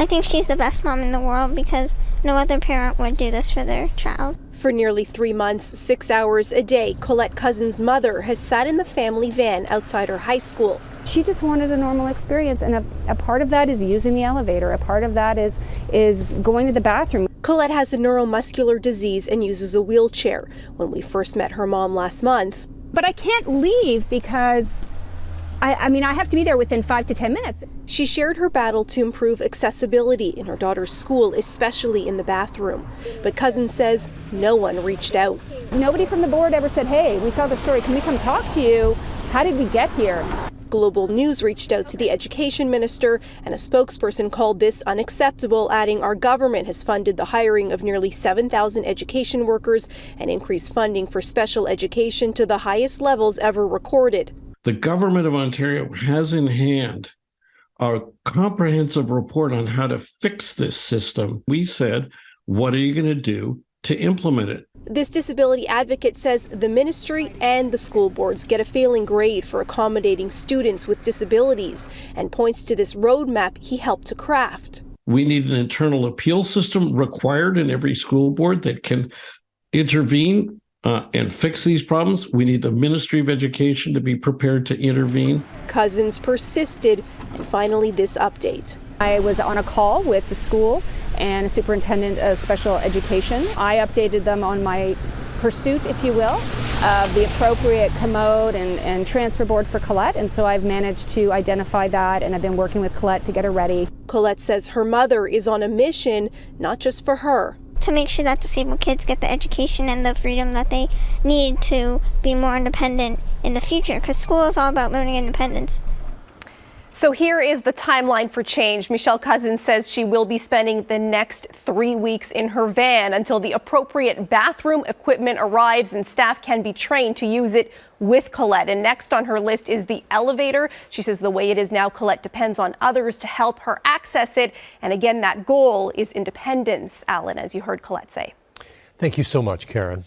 I think she's the best mom in the world because no other parent would do this for their child. For nearly three months, six hours a day, Colette Cousin's mother has sat in the family van outside her high school. She just wanted a normal experience, and a, a, part of that is using the elevator. A part of that is is going to the bathroom. Colette has a neuromuscular disease and uses a wheelchair. When we first met her mom last month, but I can't leave because I, I, mean, I have to be there within five to 10 minutes. She shared her battle to improve accessibility in her daughter's school, especially in the bathroom. But Cousin says no one reached out. Nobody from the board ever said, hey, we saw the story. Can we come talk to you? How did we get here? Global News reached out to the education minister, and a spokesperson called this unacceptable, adding our government has funded the hiring of nearly 7,000 education workers and increased funding for special education to the highest levels ever recorded the government of Ontario has in hand a comprehensive report on how to fix this system. We said, what are you going to do to implement it? This disability advocate says the ministry and the school boards get a failing grade for accommodating students with disabilities and points to this roadmap he helped to craft. We need an internal appeal system required in every school board that can intervene uh, and fix these problems, we need the Ministry of Education to be prepared to intervene. Cousins persisted, and finally, this update. I was on a call with the school and a superintendent of special education. I updated them on my pursuit, if you will, of the appropriate commode and, and transfer board for Colette. And so I've managed to identify that and I've been working with Colette to get her ready. Colette says her mother is on a mission, not just for her, to make sure that disabled kids get the education and the freedom that they need to be more independent in the future because school is all about learning independence. So here is the timeline for change. Michelle Cousins says she will be spending the next three weeks in her van until the appropriate bathroom equipment arrives and staff can be trained to use it with Colette. And next on her list is the elevator. She says the way it is now, Colette depends on others to help her access it. And again, that goal is independence, Alan, as you heard Colette say. Thank you so much, Karen.